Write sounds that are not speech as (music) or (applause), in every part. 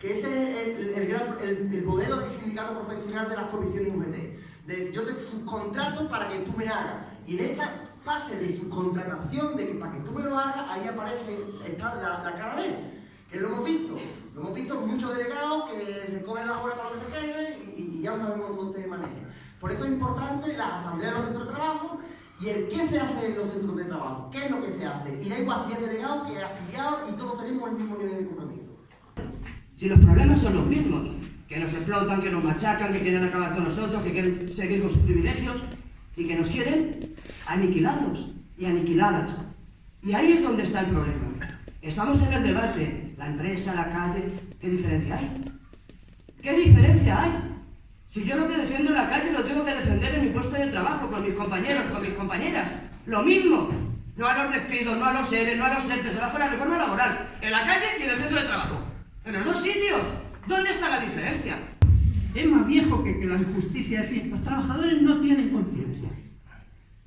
que ese es el, modelo de sindicato profesional de las comisiones UGT. Yo te subcontrato para que tú me hagas. Y en esa fase de subcontratación, de que para que tú me lo hagas, ahí aparece está la, la cara B, que lo hemos visto. Lo hemos visto muchos delegados que se cogen la hora para que se queden y, y, ya sabemos te maneja. Por eso es importante la asamblea de los centros de trabajo y el qué se hace en los centros de trabajo, qué es lo que se hace. Y da igual si es delegado que afiliado y todos tenemos el mismo nivel de compromiso. Si los problemas son los mismos, que nos explotan, que nos machacan, que quieren acabar con nosotros, que quieren seguir con sus privilegios y que nos quieren aniquilados y aniquiladas. Y ahí es donde está el problema. Estamos en el debate, la empresa, la calle, ¿qué diferencia hay? ¿Qué diferencia hay? Si yo lo que defiendo en la calle lo tengo que defender en mi puesto de trabajo, con mis compañeros, con mis compañeras. Lo mismo. No a los despidos, no a los seres, no a los se va la reforma laboral. En la calle y en el centro de trabajo. En los dos viejo que, que la injusticia. Es decir, los trabajadores no tienen conciencia.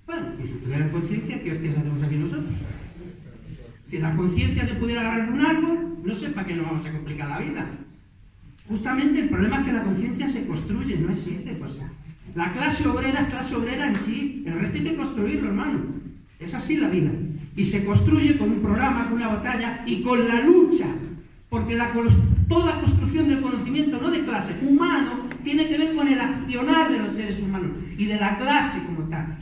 Bueno, y si tuvieran conciencia, ¿qué hostias hacemos aquí nosotros? Si la conciencia se pudiera agarrar un árbol, no sé para qué nos vamos a complicar la vida. Justamente el problema es que la conciencia se construye, no existe. Pues, la clase obrera es clase obrera en sí, el resto hay que construirlo, hermano. Es así la vida. Y se construye con un programa, con una batalla y con la lucha. Porque la, toda construcción del conocimiento, no de clase, humano, tiene que ver con el accionar de los seres humanos y de la clase como tal.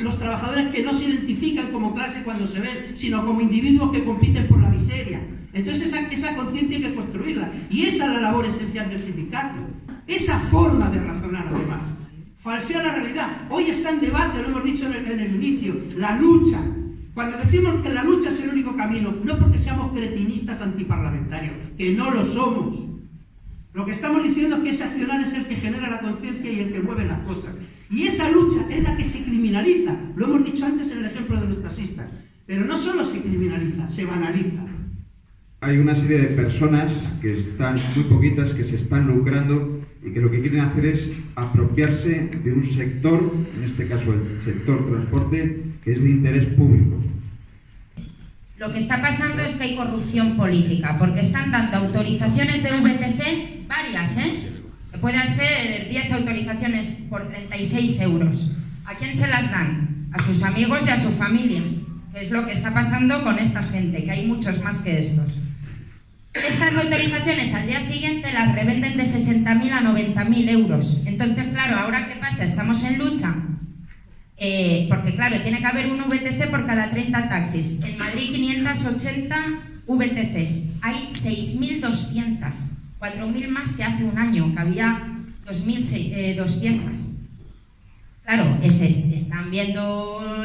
los trabajadores que no se identifican como clase cuando se ven, sino como individuos que compiten por la miseria. Entonces esa, esa conciencia hay que construirla. Y esa es la labor esencial del sindicato. Esa forma de razonar además. Falsea la realidad. Hoy está en debate, lo hemos dicho en el, inicio, la lucha. Cuando decimos que la lucha es el único camino, no porque seamos cretinistas antiparlamentarios, que no lo somos. Lo que estamos diciendo es que ese accionar es el que genera la conciencia y el que mueve las cosas. Y esa lucha es la que se criminaliza. Lo hemos dicho antes en el ejemplo de los taxistas. Pero no solo se criminaliza, se banaliza. Hay una serie de personas que están, muy poquitas, que se están lucrando y que lo que quieren hacer es apropiarse de un sector, en este caso el sector transporte, que es de interés público. Lo que está pasando es que hay corrupción política, porque están dando autorizaciones de VTC, varias, ¿eh? Que puedan ser 10 autorizaciones por 36 euros. ¿A quién se las dan? A sus amigos y a su familia, es lo que está pasando con esta gente, que hay muchos más que estos. Estas autorizaciones al día siguiente las revenden de 60.000 a 90.000 euros. Entonces, claro, ¿ahora qué pasa? Estamos en lucha eh, porque claro, tiene que haber un VTC por cada 30 taxis. En Madrid 580 VTCs. Hay 6.200, 4.000 más que hace un año, que había 2.200. Claro, están viendo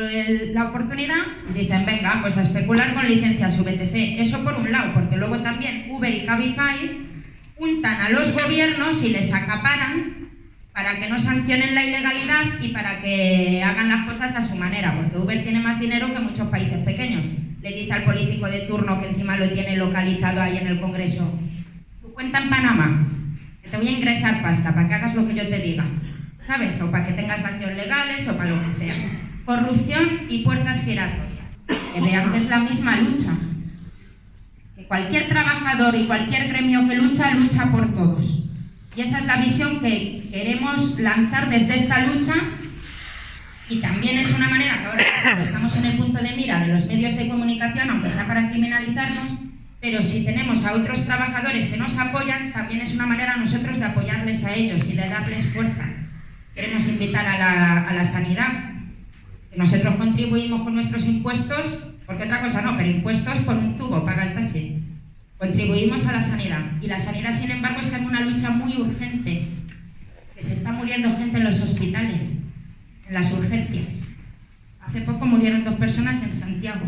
la oportunidad y dicen, venga, pues a especular con licencias VTC. Eso por un lado, porque luego también Uber y Cabify juntan a los gobiernos y les acaparan para que no sancionen la ilegalidad y para que hagan las cosas a su manera, porque Uber tiene más dinero que muchos países pequeños. Le dice al político de turno que encima lo tiene localizado ahí en el Congreso, cuenta en Panamá, que te voy a ingresar pasta para que hagas lo que yo te diga, ¿sabes? O para que tengas acciones legales o para lo que sea. Corrupción y puertas giratorias. Que vean que es la misma lucha. Que cualquier trabajador y cualquier gremio que lucha, lucha por todos. Y esa es la visión que queremos lanzar desde esta lucha y también es una manera que ahora estamos en el punto de mira de los medios de comunicación, aunque sea para criminalizarnos, pero si tenemos a otros trabajadores que nos apoyan, también es una manera nosotros de apoyarles a ellos y de darles fuerza. Queremos invitar a la, a la sanidad. Nosotros contribuimos con nuestros impuestos, porque otra cosa no, pero impuestos por un tubo, paga el taxi. Contribuimos a la sanidad y la sanidad, sin embargo, está en una lucha muy urgente, que se está muriendo gente en los hospitales, en las urgencias. Hace poco murieron dos personas en Santiago.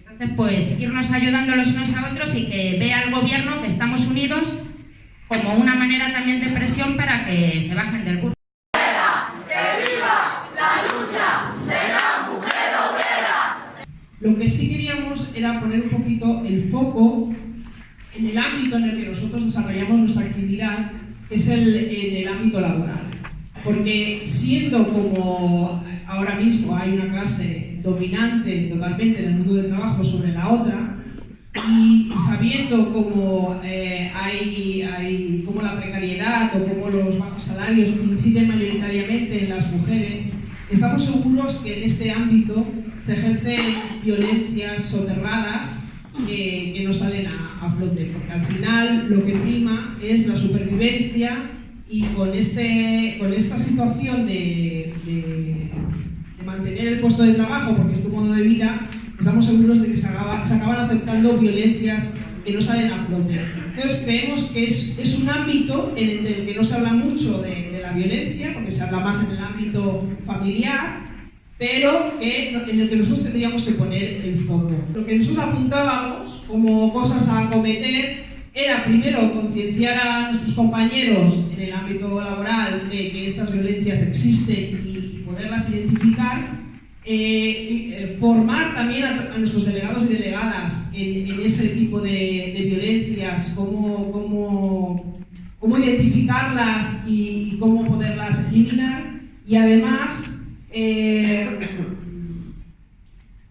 Entonces, pues, irnos ayudando los unos a otros y que vea el gobierno que estamos unidos como una manera también de presión para que se bajen del burro. Lo que sí queríamos era poner un poquito el foco en el ámbito en el que nosotros desarrollamos nuestra actividad, es el, en el ámbito laboral. Porque siendo como ahora mismo hay una clase dominante totalmente en el mundo del trabajo sobre la otra, y, sabiendo cómo eh, hay, hay cómo la precariedad o cómo los bajos salarios inciden mayoritariamente en las mujeres, estamos seguros que en este ámbito se ejercen violencias soterradas que no salen a, flote, porque al final lo que prima es la supervivencia y con, este, con esta situación de, mantener el puesto de trabajo, porque es tu modo de vida, estamos seguros de que se, se acaban aceptando violencias que no salen a flote. Entonces creemos que es, es un ámbito en el que no se habla mucho de, de la violencia, porque se habla más en el ámbito familiar, pero en el que nosotros tendríamos que poner el foco. Lo que nosotros apuntábamos como cosas a acometer era primero concienciar a nuestros compañeros en el ámbito laboral de que estas violencias existen y poderlas identificar, eh, eh, formar también a, nuestros delegados y delegadas en, ese tipo de, violencias, cómo, cómo, cómo identificarlas y cómo poderlas eliminar y además eh,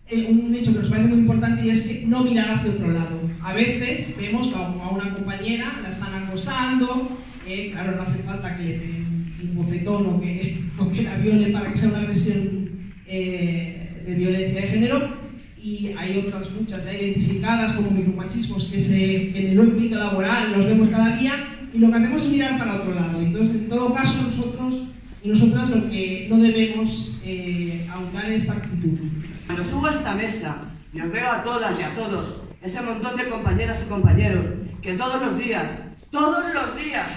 eh, un hecho que nos parece muy importante y es que no mirar hacia otro lado. A veces vemos a una compañera la están acosando, eh, claro, no hace falta que le un bofetón o que, (laughs) que la violen para que sea una agresión de violencia de género, y hay otras muchas ya identificadas como micromachismos que se, en el ámbito laboral los vemos cada día, y lo que hacemos es mirar para otro lado. Entonces, en todo caso, nosotros y nosotras lo que no debemos eh, ahondar en esta actitud. Cuando subo a esta mesa y os veo a todas y a todos, ese montón de compañeras y compañeros que todos los días, todos los días,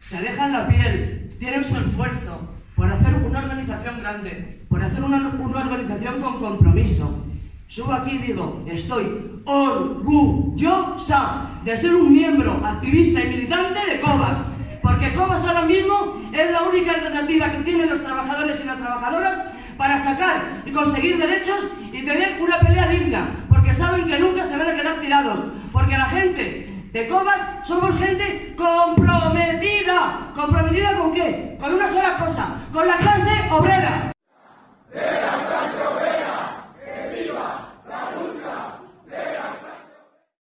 se dejan la piel, tienen su esfuerzo por hacer una organización grande, por hacer una, organización con compromiso. Subo aquí y digo, estoy orgullosa de ser un miembro activista y militante de COBAS, porque Cobas ahora mismo es la única alternativa que tienen los trabajadores y las trabajadoras para sacar y conseguir derechos y tener una pelea digna, porque saben que nunca se van a quedar tirados, porque la gente de Cobas somos gente comprometida. ¿Comprometida con qué? Con una sola cosa, con la clase obrera.